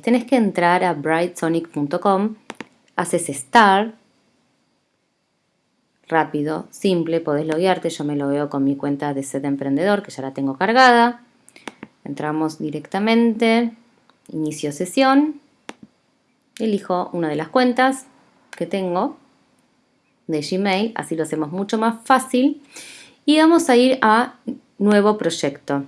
Tenés que entrar a brightsonic.com, haces Start, rápido, simple, podés loguearte, yo me lo veo con mi cuenta de Set Emprendedor, que ya la tengo cargada. Entramos directamente, inicio sesión, elijo una de las cuentas que tengo de Gmail, así lo hacemos mucho más fácil. Y vamos a ir a nuevo proyecto.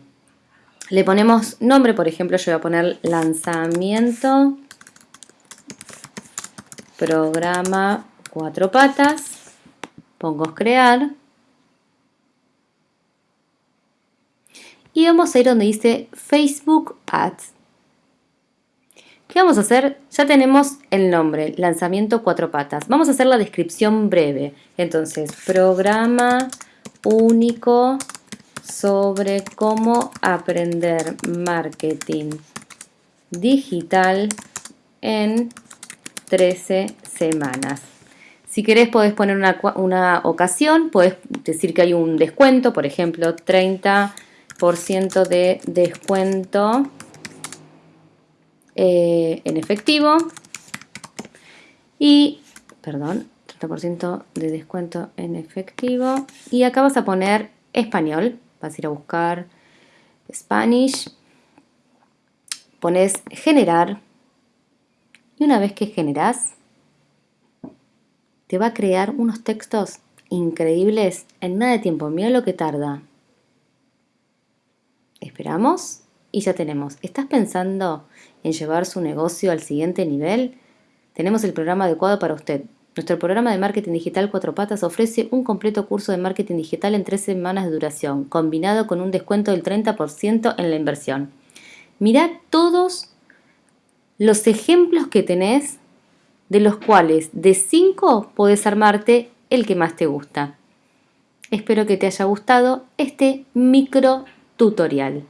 Le ponemos nombre, por ejemplo, yo voy a poner lanzamiento, programa cuatro patas, pongo crear. Y vamos a ir donde dice Facebook Ads. ¿Qué vamos a hacer? Ya tenemos el nombre, lanzamiento cuatro patas. Vamos a hacer la descripción breve. Entonces, programa único sobre cómo aprender marketing digital en 13 semanas. Si querés podés poner una, una ocasión, podés decir que hay un descuento, por ejemplo, 30% de descuento eh, en efectivo y, perdón, 30% de descuento en efectivo y acá vas a poner español, vas a ir a buscar Spanish, pones generar y una vez que generas te va a crear unos textos increíbles en nada de tiempo, mira lo que tarda. Esperamos y ya tenemos. ¿Estás pensando en llevar su negocio al siguiente nivel? Tenemos el programa adecuado para usted. Nuestro programa de marketing digital Cuatro Patas ofrece un completo curso de marketing digital en tres semanas de duración, combinado con un descuento del 30% en la inversión. Mira todos los ejemplos que tenés, de los cuales de cinco puedes armarte el que más te gusta. Espero que te haya gustado este micro tutorial.